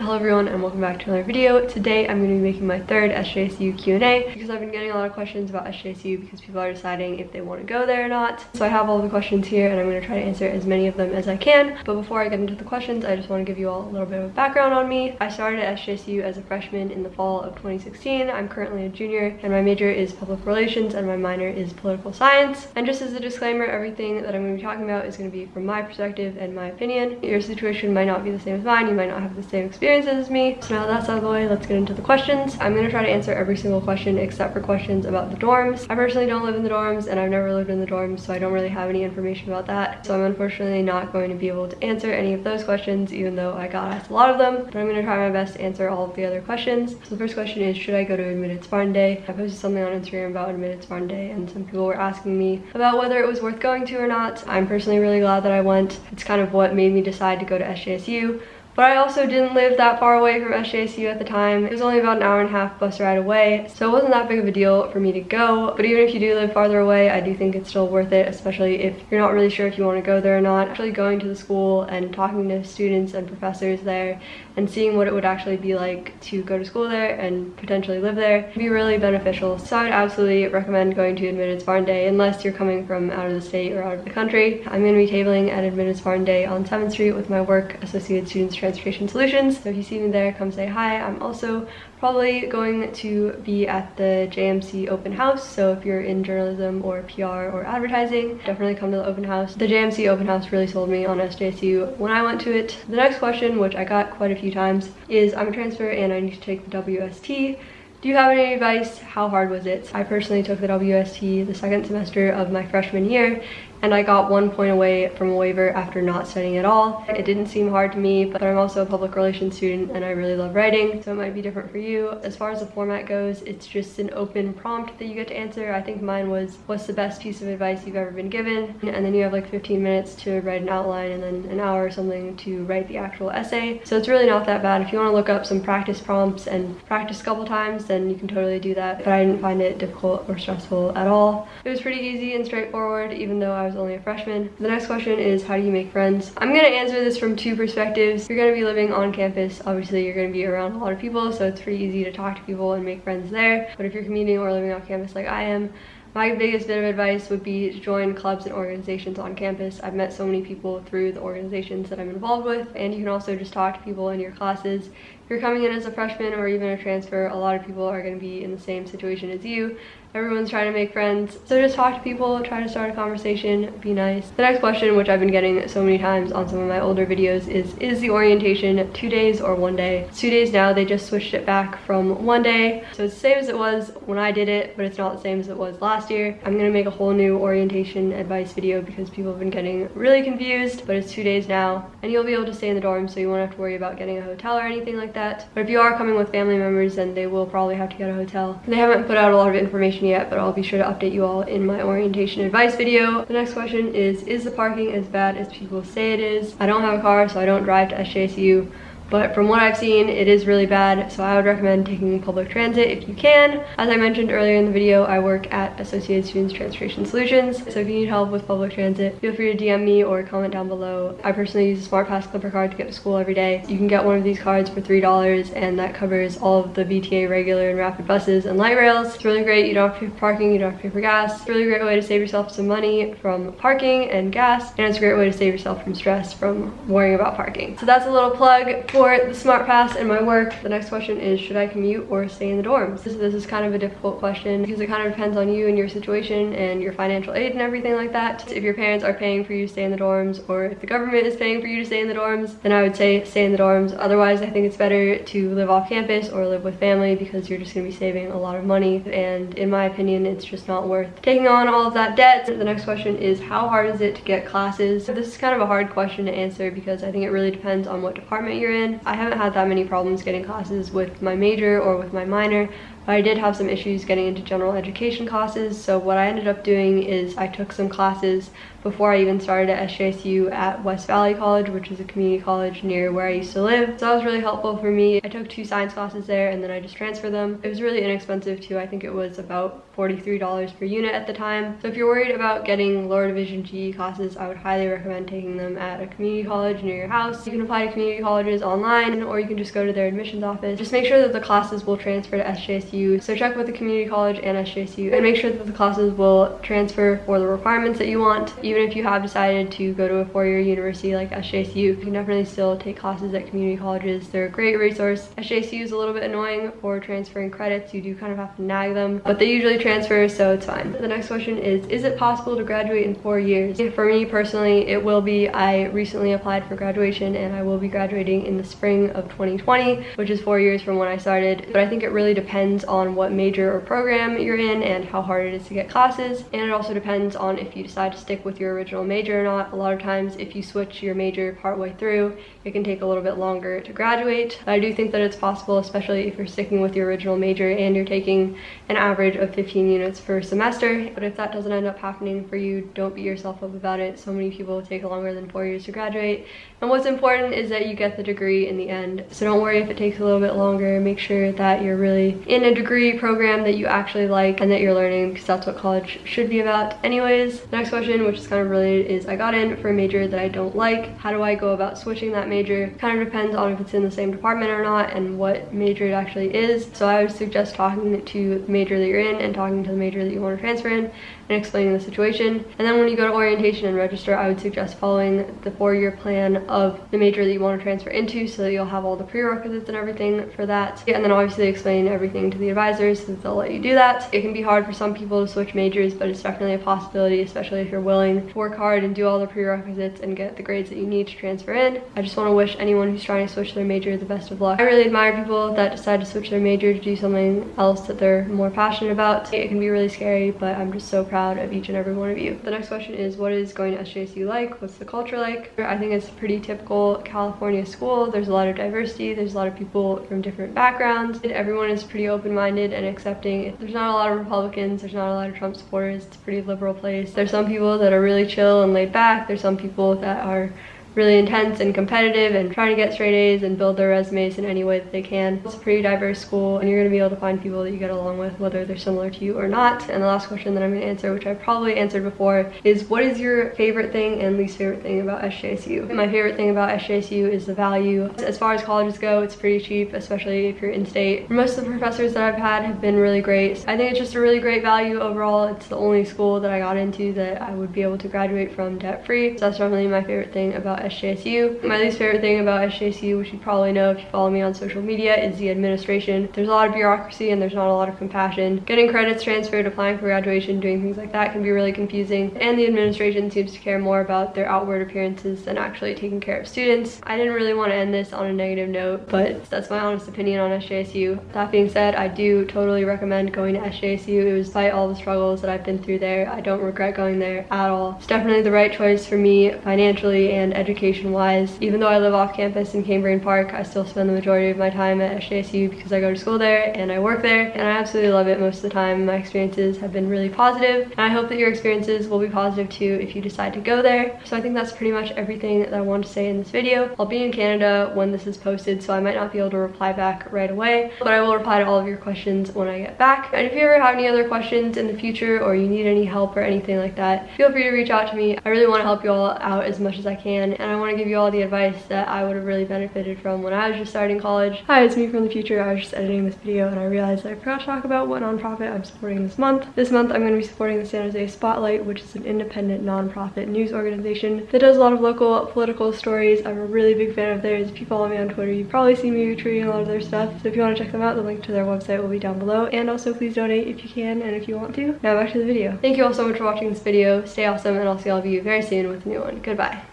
Hello everyone and welcome back to another video. Today I'm going to be making my third SJSU Q&A because I've been getting a lot of questions about SJSU because people are deciding if they want to go there or not. So I have all the questions here and I'm going to try to answer as many of them as I can. But before I get into the questions, I just want to give you all a little bit of background on me. I started at SJSU as a freshman in the fall of 2016. I'm currently a junior and my major is public relations and my minor is political science. And just as a disclaimer, everything that I'm going to be talking about is going to be from my perspective and my opinion. Your situation might not be the same as mine. You might not have the same experience as me. So now that's out of the way, let's get into the questions. I'm gonna try to answer every single question except for questions about the dorms. I personally don't live in the dorms and I've never lived in the dorms, so I don't really have any information about that. So I'm unfortunately not going to be able to answer any of those questions, even though I got asked a lot of them. But I'm gonna try my best to answer all of the other questions. So the first question is, should I go to Admitted Spartan Day? I posted something on Instagram about Admitted Spartan Day and some people were asking me about whether it was worth going to or not. I'm personally really glad that I went. It's kind of what made me decide to go to SJSU. But I also didn't live that far away from SJSU at the time. It was only about an hour and a half bus ride away, so it wasn't that big of a deal for me to go. But even if you do live farther away, I do think it's still worth it, especially if you're not really sure if you want to go there or not. Actually going to the school and talking to students and professors there and seeing what it would actually be like to go to school there and potentially live there would be really beneficial. So I would absolutely recommend going to Admitted Spartan Day unless you're coming from out of the state or out of the country. I'm going to be tabling at Admitted Spartan Day on 7th Street with my work, Associated Students Transportation Solutions. So if you see me there, come say hi. I'm also probably going to be at the JMC open house. So if you're in journalism or PR or advertising, definitely come to the open house. The JMC open house really sold me on SJSU when I went to it. The next question, which I got quite a few times, is I'm a transfer and I need to take the WST. Do you have any advice? How hard was it? I personally took the WST the second semester of my freshman year and I got one point away from a waiver after not studying at all. It didn't seem hard to me, but I'm also a public relations student and I really love writing, so it might be different for you. As far as the format goes, it's just an open prompt that you get to answer. I think mine was, what's the best piece of advice you've ever been given? And then you have like 15 minutes to write an outline and then an hour or something to write the actual essay. So it's really not that bad. If you want to look up some practice prompts and practice a couple times, then you can totally do that. But I didn't find it difficult or stressful at all. It was pretty easy and straightforward, even though I was only a freshman. The next question is how do you make friends? I'm gonna answer this from two perspectives. If you're gonna be living on campus. Obviously you're gonna be around a lot of people so it's pretty easy to talk to people and make friends there. But if you're commuting or living off campus like I am, my biggest bit of advice would be to join clubs and organizations on campus. I've met so many people through the organizations that I'm involved with and you can also just talk to people in your classes. You're coming in as a freshman or even a transfer, a lot of people are going to be in the same situation as you Everyone's trying to make friends. So just talk to people, try to start a conversation, be nice. The next question, which I've been getting so many times on some of my older videos is, is the orientation two days or one day? It's two days now, they just switched it back from one day. So it's the same as it was when I did it, but it's not the same as it was last year. I'm gonna make a whole new orientation advice video because people have been getting really confused, but it's two days now. And you'll be able to stay in the dorm, so you won't have to worry about getting a hotel or anything like that. But if you are coming with family members, then they will probably have to get a hotel. They haven't put out a lot of information information yet, but I'll be sure to update you all in my orientation advice video. The next question is, is the parking as bad as people say it is? I don't have a car, so I don't drive to SJSU but from what I've seen, it is really bad, so I would recommend taking public transit if you can. As I mentioned earlier in the video, I work at Associated Students Transportation Solutions, so if you need help with public transit, feel free to DM me or comment down below. I personally use a SmartPass Clipper card to get to school every day. You can get one of these cards for $3, and that covers all of the VTA regular and rapid buses and light rails. It's really great. You don't have to pay for parking, you don't have to pay for gas. It's a really great way to save yourself some money from parking and gas, and it's a great way to save yourself from stress from worrying about parking. So that's a little plug for the smart pass and my work. The next question is should i commute or stay in the dorms? This, this is kind of a difficult question because it kind of depends on you and your situation and your financial aid and everything like that. If your parents are paying for you to stay in the dorms or if the government is paying for you to stay in the dorms then i would say stay in the dorms. Otherwise i think it's better to live off campus or live with family because you're just going to be saving a lot of money. And in my opinion it's just not worth taking on all of that debt. The next question is how hard is it to get classes? This is kind of a hard question to answer because i think it really depends on what department you're in i haven't had that many problems getting classes with my major or with my minor. but I did have some issues getting into general education classes. So what I ended up doing is I took some classes before I even started at SJSU at West Valley College, which is a community college near where I used to live. So that was really helpful for me. I took two science classes there and then I just transferred them. It was really inexpensive too. I think it was about $43 per unit at the time. So if you're worried about getting lower division GE classes, I would highly recommend taking them at a community college near your house. You can apply to community colleges online or you can just go to their admissions office. Just make sure that the classes will transfer to SJSU. So check with the community college and SJSU and make sure that the classes will transfer for the requirements that you want. Even if you have decided to go to a four-year university like SJSU, you can definitely still take classes at community colleges. They're a great resource. SJSU is a little bit annoying for transferring credits. You do kind of have to nag them, but they usually transfer, so it's fine. The next question is, is it possible to graduate in four years? For me personally, it will be. I recently applied for graduation and I will be graduating in the spring of 2020, which is four years from when I started. But I think it really depends on what major or program you're in and how hard it is to get classes. And it also depends on if you decide to stick with your original major or not. A lot of times if you switch your major partway through, it can take a little bit longer to graduate. But I do think that it's possible, especially if you're sticking with your original major and you're taking an average of 15 units per semester. But if that doesn't end up happening for you, don't beat yourself up about it. So many people take longer than four years to graduate. And what's important is that you get the degree in the end. So don't worry if it takes a little bit longer. Make sure that you're really in a degree program that you actually like and that you're learning because that's what college should be about anyways. Next question, which is kind of related, is I got in for a major that I don't like. How do I go about switching that major? Kind of depends on if it's in the same department or not and what major it actually is. So I would suggest talking to the major that you're in and talking to the major that you want to transfer in and explaining the situation. And then when you go to orientation and register, I would suggest following the four-year plan of the major that you want to transfer into so that you'll have all the prerequisites and everything for that. And then obviously explain everything to the advisors so they'll let you do that. It can be hard for some people to switch majors, but it's definitely a possibility, especially if you're willing to work hard and do all the prerequisites and get the grades that you need to transfer in. I just want to wish anyone who's trying to switch their major the best of luck. I really admire people that decide to switch their major to do something else that they're more passionate about. It can be really scary, but I'm just so proud proud of each and every one of you. The next question is, what is going to SJSU like? What's the culture like? I think it's a pretty typical California school. There's a lot of diversity. There's a lot of people from different backgrounds. And everyone is pretty open-minded and accepting. There's not a lot of Republicans. There's not a lot of Trump supporters. It's a pretty liberal place. There's some people that are really chill and laid back. There's some people that are really intense and competitive and trying to get straight A's and build their resumes in any way that they can. It's a pretty diverse school and you're going to be able to find people that you get along with whether they're similar to you or not. And the last question that I'm going to answer, which I probably answered before, is what is your favorite thing and least favorite thing about SJSU? My favorite thing about SJSU is the value. As far as colleges go, it's pretty cheap, especially if you're in-state. Most of the professors that I've had have been really great. I think it's just a really great value overall. It's the only school that I got into that I would be able to graduate from debt-free. So that's definitely my favorite thing about SJSU. My least favorite thing about SJSU, which you probably know if you follow me on social media, is the administration. There's a lot of bureaucracy and there's not a lot of compassion. Getting credits transferred, applying for graduation, doing things like that can be really confusing. And the administration seems to care more about their outward appearances than actually taking care of students. I didn't really want to end this on a negative note, but that's my honest opinion on SJSU. That being said, I do totally recommend going to SJSU. It was despite all the struggles that I've been through there. I don't regret going there at all. It's definitely the right choice for me financially and educationally education wise. Even though I live off campus in Cambrian Park, I still spend the majority of my time at SJSU because I go to school there and I work there and I absolutely love it most of the time. My experiences have been really positive and I hope that your experiences will be positive too if you decide to go there. So I think that's pretty much everything that I want to say in this video. I'll be in Canada when this is posted so I might not be able to reply back right away but I will reply to all of your questions when I get back. And if you ever have any other questions in the future or you need any help or anything like that, feel free to reach out to me. I really want to help you all out as much as I can and I want to give you all the advice that I would have really benefited from when I was just starting college. Hi, it's me from the future. I was just editing this video and I realized I forgot to talk about what nonprofit I'm supporting this month. This month I'm going to be supporting the San Jose Spotlight, which is an independent nonprofit news organization that does a lot of local political stories. I'm a really big fan of theirs. If you follow me on Twitter, you've probably seen me retweeting a lot of their stuff. So if you want to check them out, the link to their website will be down below. And also please donate if you can and if you want to. Now back to the video. Thank you all so much for watching this video. Stay awesome and I'll see all of you very soon with a new one. Goodbye.